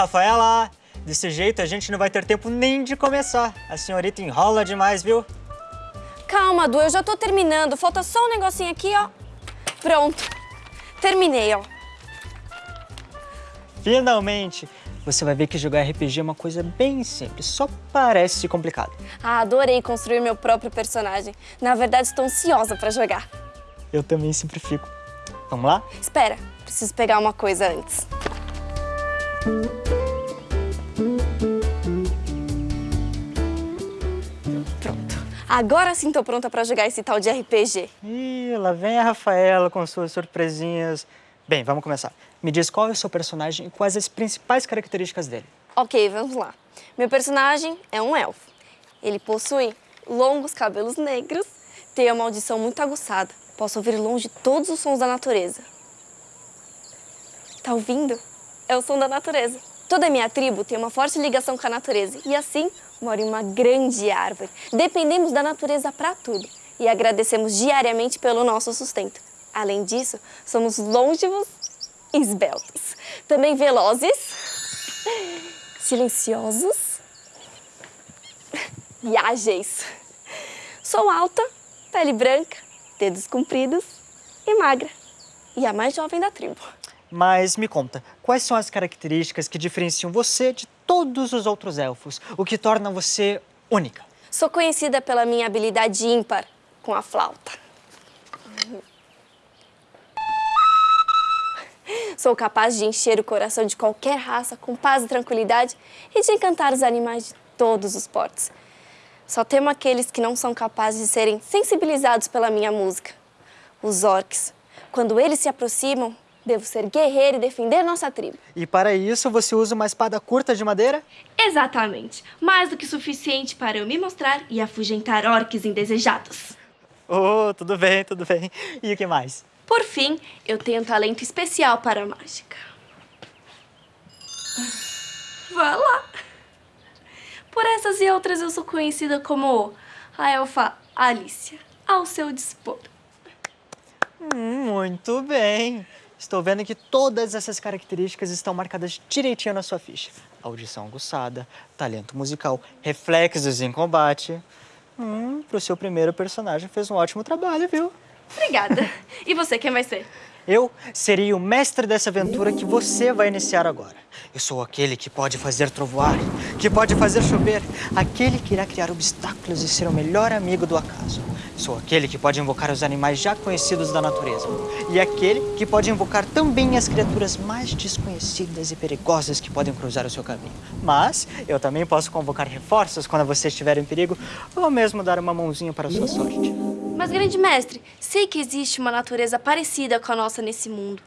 Rafaela! Desse jeito a gente não vai ter tempo nem de começar. A senhorita enrola demais, viu? Calma, Du, eu já tô terminando. Falta só um negocinho aqui, ó. Pronto. Terminei, ó. Finalmente! Você vai ver que jogar RPG é uma coisa bem simples, só parece complicado. Ah, adorei construir meu próprio personagem. Na verdade, estou ansiosa pra jogar. Eu também sempre fico. Vamos lá? Espera, preciso pegar uma coisa antes. Pronto. Agora sim tô pronta pra jogar esse tal de RPG. Ih, lá vem a Rafaela com suas surpresinhas. Bem, vamos começar. Me diz qual é o seu personagem e quais as principais características dele. Ok, vamos lá. Meu personagem é um elfo. Ele possui longos cabelos negros, tem uma audição muito aguçada. Posso ouvir longe todos os sons da natureza. Tá ouvindo? É o som da natureza. Toda a minha tribo tem uma forte ligação com a natureza e assim mora em uma grande árvore. Dependemos da natureza para tudo e agradecemos diariamente pelo nosso sustento. Além disso, somos longevos e esbeltos. Também velozes, silenciosos e ágeis. Sou alta, pele branca, dedos compridos e magra. E a mais jovem da tribo. Mas me conta, quais são as características que diferenciam você de todos os outros elfos? O que torna você única? Sou conhecida pela minha habilidade ímpar com a flauta. Sou capaz de encher o coração de qualquer raça com paz e tranquilidade e de encantar os animais de todos os portos. Só temo aqueles que não são capazes de serem sensibilizados pela minha música. Os orcs. Quando eles se aproximam, devo ser guerreiro e defender nossa tribo. E para isso você usa uma espada curta de madeira? Exatamente. Mais do que suficiente para eu me mostrar e afugentar orques indesejados. Oh, tudo bem, tudo bem. E o que mais? Por fim, eu tenho um talento especial para a mágica. Vá lá. Por essas e outras eu sou conhecida como a elfa Alicia, ao seu dispor. Hum, muito bem. Estou vendo que todas essas características estão marcadas direitinho na sua ficha. Audição aguçada, talento musical, reflexos em combate. Hum, pro seu primeiro personagem fez um ótimo trabalho, viu? Obrigada. E você, quem vai ser? Eu serei o mestre dessa aventura que você vai iniciar agora. Eu sou aquele que pode fazer trovoar, que pode fazer chover, aquele que irá criar obstáculos e ser o melhor amigo do acaso. Sou aquele que pode invocar os animais já conhecidos da natureza. E aquele que pode invocar também as criaturas mais desconhecidas e perigosas que podem cruzar o seu caminho. Mas eu também posso convocar reforços quando você estiver em perigo, ou mesmo dar uma mãozinha para a sua sorte. Mas, grande mestre, sei que existe uma natureza parecida com a nossa nesse mundo.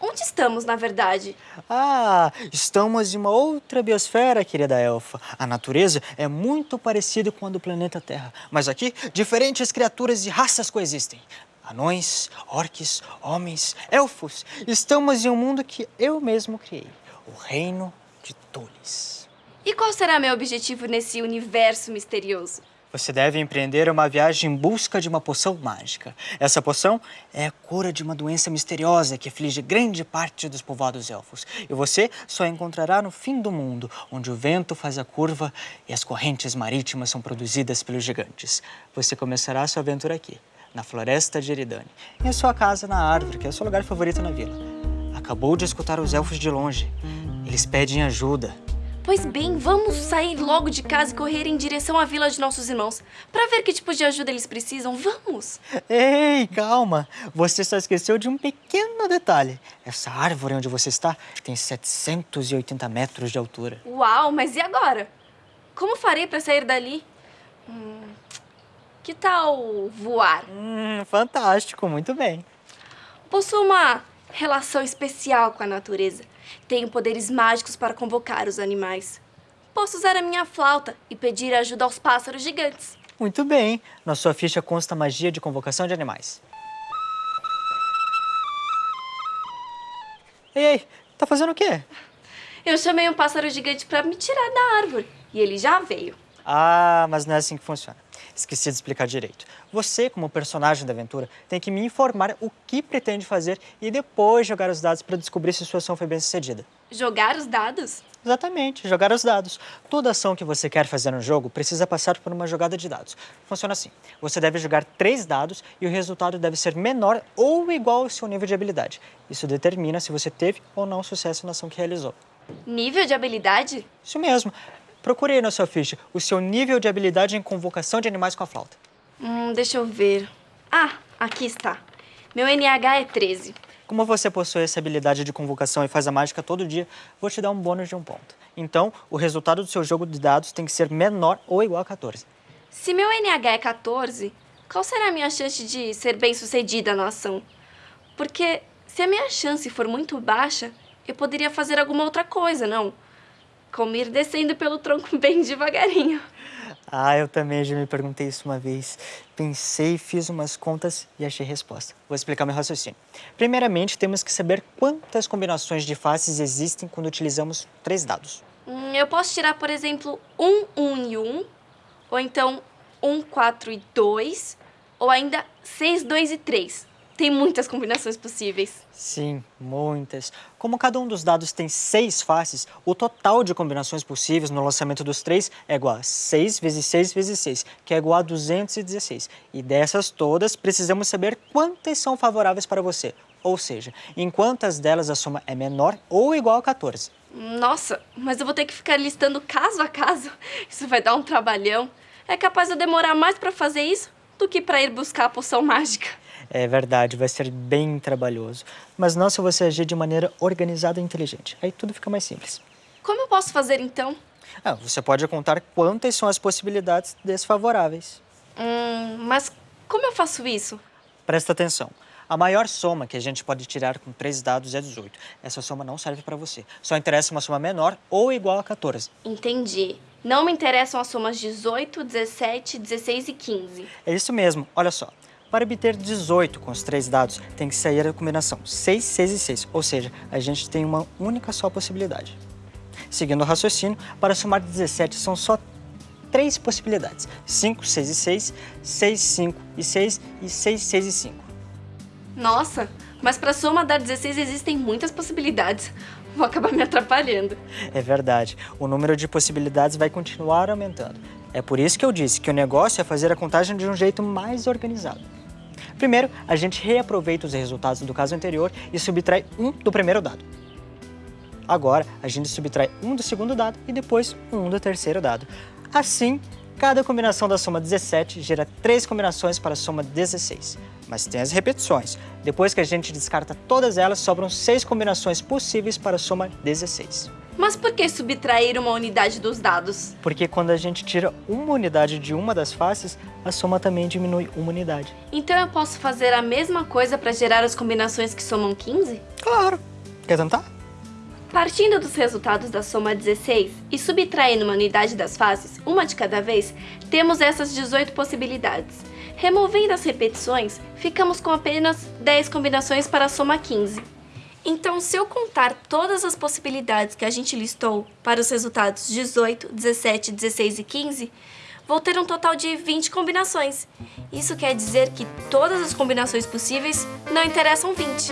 Onde estamos, na verdade? Ah, estamos em uma outra biosfera, querida elfa. A natureza é muito parecida com a do planeta Terra. Mas aqui, diferentes criaturas e raças coexistem. Anões, orques, homens, elfos. Estamos em um mundo que eu mesmo criei. O reino de Tulis. E qual será meu objetivo nesse universo misterioso? Você deve empreender uma viagem em busca de uma poção mágica. Essa poção é a cura de uma doença misteriosa que aflige grande parte dos povoados elfos. E você só encontrará no fim do mundo, onde o vento faz a curva e as correntes marítimas são produzidas pelos gigantes. Você começará a sua aventura aqui, na floresta de Eridane, em sua casa na árvore, que é o seu lugar favorito na vila. Acabou de escutar os elfos de longe. Eles pedem ajuda. Pois bem, vamos sair logo de casa e correr em direção à vila de nossos irmãos. Para ver que tipo de ajuda eles precisam, vamos! Ei, calma! Você só esqueceu de um pequeno detalhe. Essa árvore onde você está tem 780 metros de altura. Uau, mas e agora? Como farei para sair dali? Hum, que tal voar? Hum, fantástico, muito bem. Possuo uma relação especial com a natureza. Tenho poderes mágicos para convocar os animais. Posso usar a minha flauta e pedir ajuda aos pássaros gigantes. Muito bem. Na sua ficha consta magia de convocação de animais. Ei, ei, tá fazendo o quê? Eu chamei um pássaro gigante para me tirar da árvore e ele já veio. Ah, mas não é assim que funciona. Esqueci de explicar direito. Você, como personagem da aventura, tem que me informar o que pretende fazer e depois jogar os dados para descobrir se sua ação foi bem sucedida. Jogar os dados? Exatamente, jogar os dados. Toda ação que você quer fazer no jogo precisa passar por uma jogada de dados. Funciona assim: você deve jogar três dados e o resultado deve ser menor ou igual ao seu nível de habilidade. Isso determina se você teve ou não sucesso na ação que realizou. Nível de habilidade? Isso mesmo. Procure aí na sua ficha o seu nível de habilidade em convocação de animais com a flauta. Hum, deixa eu ver. Ah, aqui está. Meu NH é 13. Como você possui essa habilidade de convocação e faz a mágica todo dia, vou te dar um bônus de um ponto. Então, o resultado do seu jogo de dados tem que ser menor ou igual a 14. Se meu NH é 14, qual será a minha chance de ser bem sucedida na ação? Porque se a minha chance for muito baixa, eu poderia fazer alguma outra coisa, não? Como ir descendo pelo tronco bem devagarinho. Ah, eu também já me perguntei isso uma vez. Pensei, fiz umas contas e achei resposta. Vou explicar meu raciocínio. Primeiramente, temos que saber quantas combinações de faces existem quando utilizamos três dados. Hum, eu posso tirar, por exemplo, 1, 1 e 1, ou então 1, 4 e 2, ou ainda 6, 2 e 3. Tem muitas combinações possíveis. Sim, muitas. Como cada um dos dados tem seis faces, o total de combinações possíveis no lançamento dos três é igual a 6 vezes 6 vezes 6, que é igual a 216. E dessas todas, precisamos saber quantas são favoráveis para você. Ou seja, em quantas delas a soma é menor ou igual a 14. Nossa, mas eu vou ter que ficar listando caso a caso. Isso vai dar um trabalhão. É capaz de eu demorar mais para fazer isso do que para ir buscar a poção mágica. É verdade, vai ser bem trabalhoso. Mas não se você agir de maneira organizada e inteligente. Aí tudo fica mais simples. Como eu posso fazer então? Ah, você pode contar quantas são as possibilidades desfavoráveis. Hum, mas como eu faço isso? Presta atenção. A maior soma que a gente pode tirar com três dados é 18. Essa soma não serve para você. Só interessa uma soma menor ou igual a 14. Entendi. Não me interessam as somas 18, 17, 16 e 15. É isso mesmo. Olha só. Para obter 18 com os três dados, tem que sair a combinação 6, 6 e 6, ou seja, a gente tem uma única só possibilidade. Seguindo o raciocínio, para somar 17 são só três possibilidades, 5, 6 e 6, 6, 5 e 6 e 6, 6 e 5. Nossa, mas para soma dar 16 existem muitas possibilidades. Vou acabar me atrapalhando. É verdade, o número de possibilidades vai continuar aumentando. É por isso que eu disse que o negócio é fazer a contagem de um jeito mais organizado. Primeiro, a gente reaproveita os resultados do caso anterior e subtrai um do primeiro dado. Agora, a gente subtrai um do segundo dado e depois um do terceiro dado. Assim, cada combinação da soma 17 gera três combinações para a soma 16. Mas tem as repetições. Depois que a gente descarta todas elas, sobram seis combinações possíveis para a soma 16. Mas por que subtrair uma unidade dos dados? Porque quando a gente tira uma unidade de uma das faces, a soma também diminui uma unidade. Então eu posso fazer a mesma coisa para gerar as combinações que somam 15? Claro! Quer tentar? Partindo dos resultados da soma 16 e subtraindo uma unidade das faces, uma de cada vez, temos essas 18 possibilidades. Removendo as repetições, ficamos com apenas 10 combinações para a soma 15. Então, se eu contar todas as possibilidades que a gente listou para os resultados 18, 17, 16 e 15, vou ter um total de 20 combinações. Isso quer dizer que todas as combinações possíveis não interessam 20.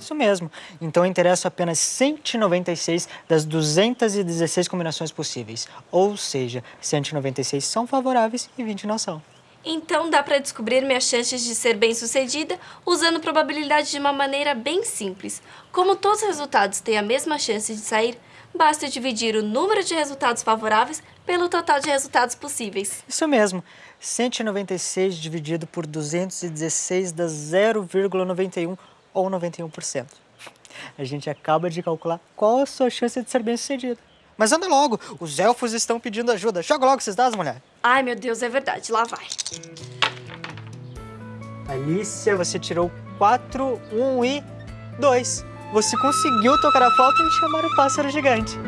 Isso mesmo. Então interessam apenas 196 das 216 combinações possíveis. Ou seja, 196 são favoráveis e 20 não são. Então dá para descobrir minhas chances de ser bem-sucedida usando probabilidade de uma maneira bem simples. Como todos os resultados têm a mesma chance de sair, basta dividir o número de resultados favoráveis pelo total de resultados possíveis. Isso mesmo. 196 dividido por 216 dá 0,91 ou 91%. A gente acaba de calcular qual a sua chance de ser bem-sucedido. Mas anda logo, os elfos estão pedindo ajuda. Joga logo esses dados, mulher. Ai, meu Deus, é verdade. Lá vai. Alicia, você tirou 4, 1 e 2. Você conseguiu tocar a flauta e chamar o pássaro gigante.